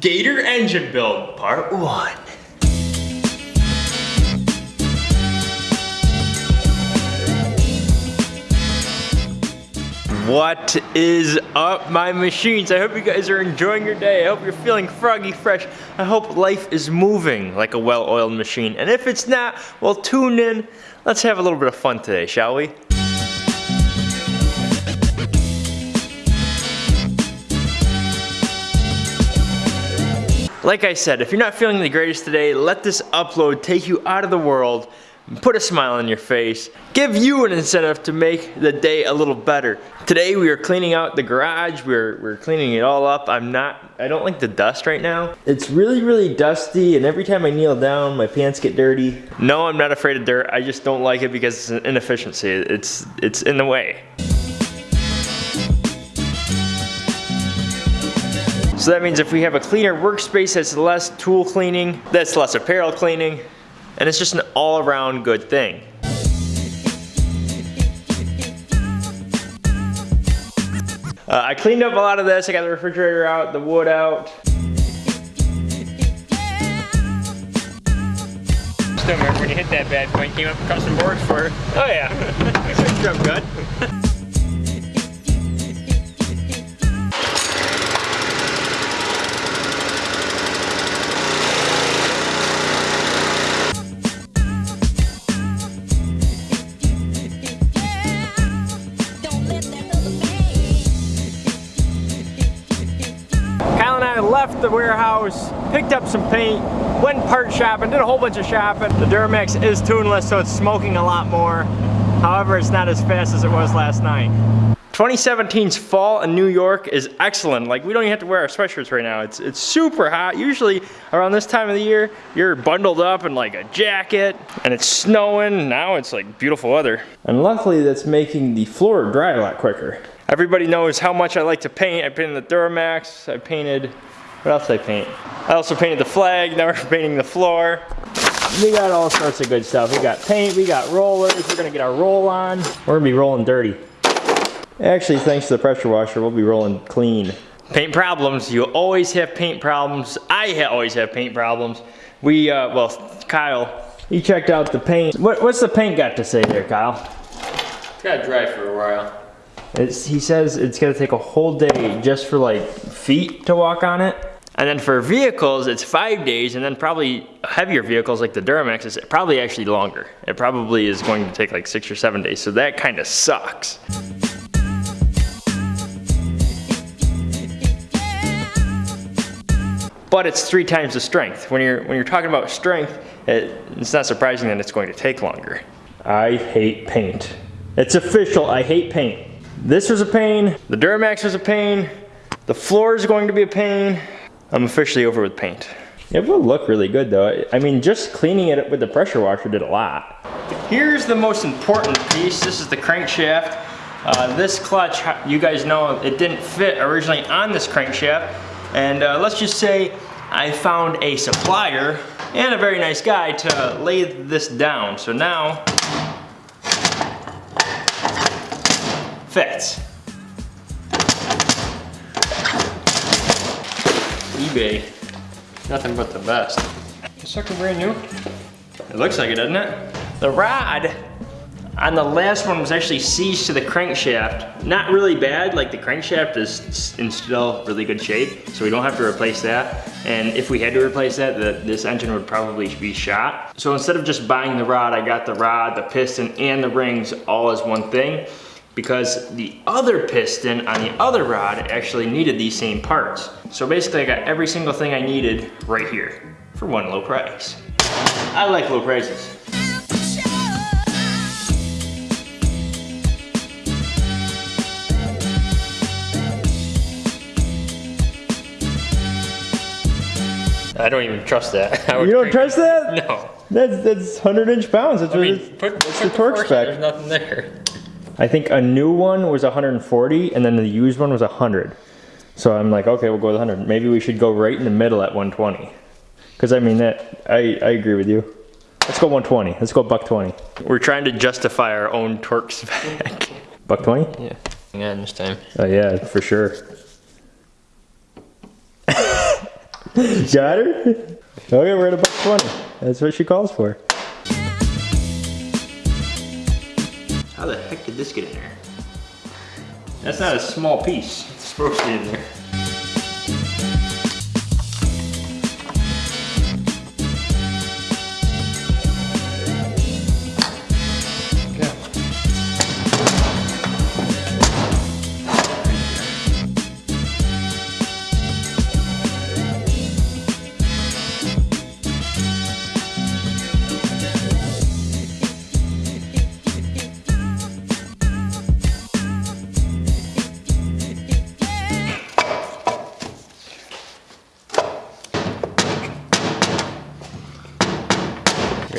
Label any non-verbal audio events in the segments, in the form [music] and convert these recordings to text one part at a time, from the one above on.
Gator engine build, part one. What is up, my machines? I hope you guys are enjoying your day. I hope you're feeling froggy fresh. I hope life is moving like a well-oiled machine. And if it's not, well, tune in. Let's have a little bit of fun today, shall we? Like I said, if you're not feeling the greatest today, let this upload take you out of the world, put a smile on your face, give you an incentive to make the day a little better. Today we are cleaning out the garage, we're, we're cleaning it all up. I'm not, I don't like the dust right now. It's really, really dusty and every time I kneel down, my pants get dirty. No, I'm not afraid of dirt, I just don't like it because it's an inefficiency. It's, it's in the way. So that means if we have a cleaner workspace, that's less tool cleaning, that's less apparel cleaning, and it's just an all around good thing. Uh, I cleaned up a lot of this, I got the refrigerator out, the wood out. Still remember when you hit that bad point, came up with custom boards for it. Oh yeah, [laughs] good job good. [laughs] left the warehouse, picked up some paint, went part shopping, did a whole bunch of shopping. The Duramax is tuneless, so it's smoking a lot more. However, it's not as fast as it was last night. 2017's fall in New York is excellent. Like we don't even have to wear our sweatshirts right now. It's it's super hot. Usually around this time of the year, you're bundled up in like a jacket and it's snowing. Now it's like beautiful weather. And luckily that's making the floor dry a lot quicker. Everybody knows how much I like to paint. I painted the Duramax. I painted what else did I paint? I also painted the flag, now we're [laughs] painting the floor. We got all sorts of good stuff. We got paint, we got rollers, we're gonna get our roll on. We're gonna be rolling dirty. Actually, thanks to the pressure washer, we'll be rolling clean. Paint problems, you always have paint problems. I ha always have paint problems. We, uh, well, Kyle, he checked out the paint. What, what's the paint got to say there, Kyle? It's gotta dry for a while. It's, he says it's gonna take a whole day just for like feet to walk on it. And then for vehicles, it's five days, and then probably heavier vehicles like the Duramax is probably actually longer. It probably is going to take like six or seven days, so that kind of sucks. But it's three times the strength. When you're, when you're talking about strength, it, it's not surprising that it's going to take longer. I hate paint. It's official, I hate paint. This was a pain, the Duramax was a pain, the floor is going to be a pain, I'm officially over with paint. It will look really good though. I mean, just cleaning it with the pressure washer did a lot. Here's the most important piece. This is the crankshaft. Uh, this clutch, you guys know, it didn't fit originally on this crankshaft. And uh, let's just say I found a supplier and a very nice guy to lay this down. So now, fits. eBay. Nothing but the best. This sucker brand new? It looks like it, doesn't it? The rod on the last one was actually seized to the crankshaft. Not really bad, like the crankshaft is in still really good shape, so we don't have to replace that. And if we had to replace that, the, this engine would probably be shot. So instead of just buying the rod, I got the rod, the piston, and the rings all as one thing because the other piston on the other rod actually needed these same parts. So basically I got every single thing I needed right here for one low price. I like low prices. I don't even trust that. [laughs] you don't trust that? No. That's that's 100 inch pounds. That's, I mean, put, put the torque spec. There's nothing there. I think a new one was 140 and then the used one was 100. So I'm like, okay, we'll go with 100. Maybe we should go right in the middle at 120. Because I mean, that I, I agree with you. Let's go 120. Let's go buck 20. We're trying to justify our own torque spec. [laughs] buck 20? Yeah. Yeah, this time. Oh yeah, for sure. [laughs] Got her? Okay, we're at a buck 20. That's what she calls for. How the heck did this get in there? That's not a small piece. It's supposed to be in there.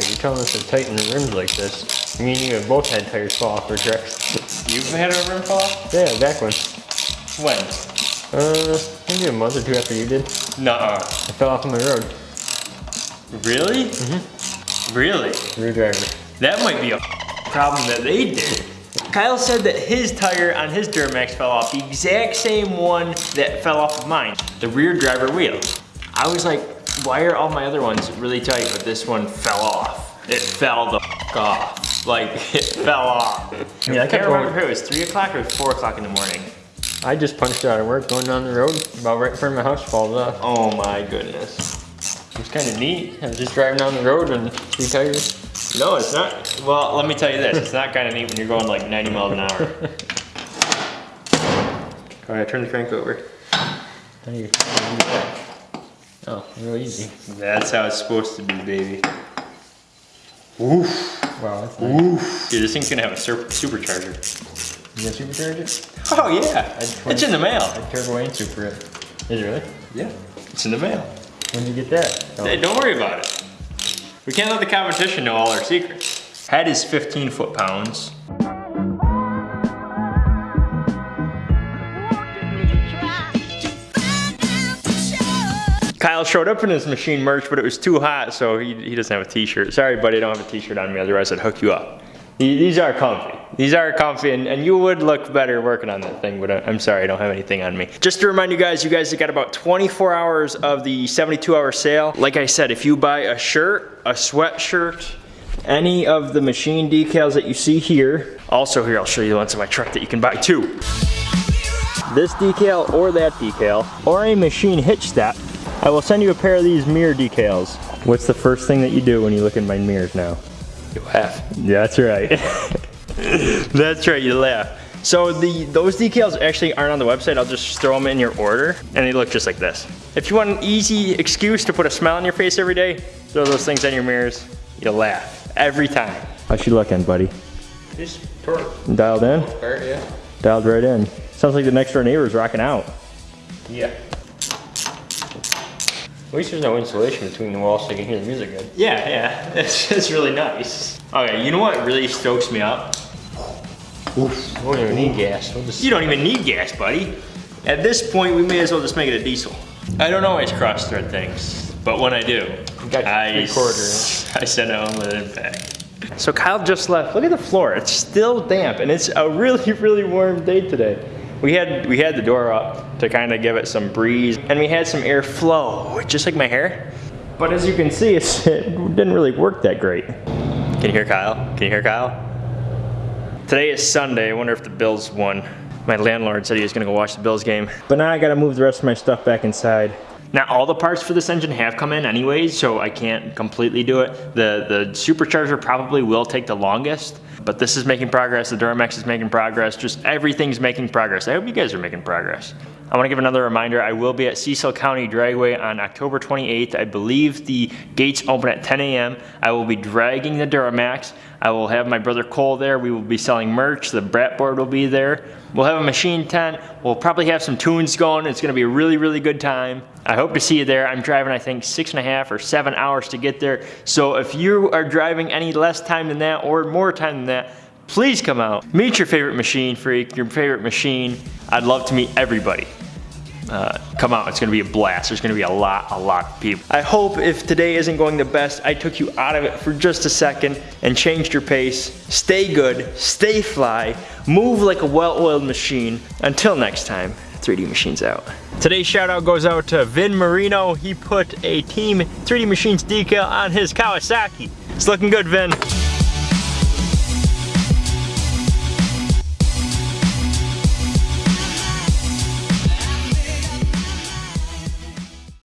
You're telling us to tighten the rims like this. Me and you have both had tires fall off our trucks. You've had a rim fall off? Yeah, back when. When? Uh, maybe a month or two after you did. Nuh-uh. I fell off on the road. Really? Mm-hmm. Really? Rear driver. That might be a problem that they did. Kyle said that his tire on his Duramax fell off, the exact same one that fell off of mine, the rear driver wheel. I was like, why are all my other ones really tight, but this one fell off? It fell the f off. Like, it fell off. Yeah, I I kept can't remember going- if it was 3 o'clock or 4 o'clock in the morning. I just punched out of work going down the road. About right in front of my house falls off. Oh my goodness. It was kind of neat. I was just driving down the road and three tires. No, it's not. Well, let me tell you this. It's not kind of neat when you're going like 90 miles an hour. [laughs] All right, turn the crank over. How do you- Oh, real easy. That's how it's supposed to be, baby. Woof. Wow, that's nice. Woof. Dude, this thing's gonna have a sur- supercharger. You got supercharge it? Oh yeah, just it's in the mail. I turbo and super it. Is it really? Yeah, it's in the mail. When did you get that? Oh. Hey, don't worry about it. We can't let the competition know all our secrets. Head is 15 foot Kyle showed up in his machine merch, but it was too hot, so he, he doesn't have a t-shirt. Sorry, buddy, I don't have a t-shirt on me, otherwise I'd hook you up. These are comfy. These are comfy, and, and you would look better working on that thing, but I'm sorry, I don't have anything on me. Just to remind you guys, you guys have got about 24 hours of the 72 hour sale. Like I said, if you buy a shirt, a sweatshirt, any of the machine decals that you see here, also here, I'll show you the ones in my truck that you can buy too. This decal or that decal, or a machine hitch step, I will send you a pair of these mirror decals. What's the first thing that you do when you look in my mirrors now? You laugh. Yeah, that's right. [laughs] that's right, you laugh. So the those decals actually aren't on the website. I'll just throw them in your order and they look just like this. If you want an easy excuse to put a smile on your face every day, throw those things on your mirrors. You'll laugh every time. How's she looking, buddy? Just torque. Dialed in? Part, yeah. Dialed right in. Sounds like the next door neighbor's rocking out. Yeah. At least there's no insulation between the walls so you can hear the music good. Yeah, yeah. [laughs] It's, it's really nice. Okay, you know what really stokes me up? We don't even need gas. We'll just You don't even need gas, buddy. At this point, we may as well just make it a diesel. I don't always cross thread things, but when I do, got I, three quarter s- [laughs] I send it home with an impact. So Kyle just left. Look at the floor. It's still damp, and it's a really, [laughs] really warm day today. We had we had the door up to kind of give it some breeze, and we had some air flow, just like my hair. But as you can see, [laughs] it didn't really work that great. Can you hear Kyle? Can you hear Kyle? Today is Sunday. I wonder if the Bills won. My landlord said he was gonna go watch the Bills game. But now I gotta move the rest of my stuff back inside. Now all the parts for this engine have come in anyways, so I can't completely do it. The the supercharger probably will take the longest, but this is making progress. The Duramax is making progress. Just everything's making progress. I hope you guys are making progress. I want to give another reminder. I will be at Cecil County Dragway on October 28th. I believe the gates open at 10 a.m. I will be dragging the Duramax. I will have my brother Cole there. We will be selling merch. The Brat board will be there. We'll have a machine tent. We'll probably have some tunes going. It's going to be a really, really good time. I hope to see you there. I'm driving, I think, six and a half or seven hours to get there. So if you are driving any less time than that or more time than that, please come out. Meet your favorite machine freak, your favorite machine. I'd love to meet everybody. Uh, come out, it's gonna be a blast. There's gonna be a lot, a lot of people. I hope if today isn't going the best, I took you out of it for just a second and changed your pace. Stay good, stay fly, move like a well-oiled machine. Until next time, 3D Machines out. Today's shout out goes out to Vin Marino. He put a Team 3D Machines decal on his Kawasaki. It's looking good, Vin.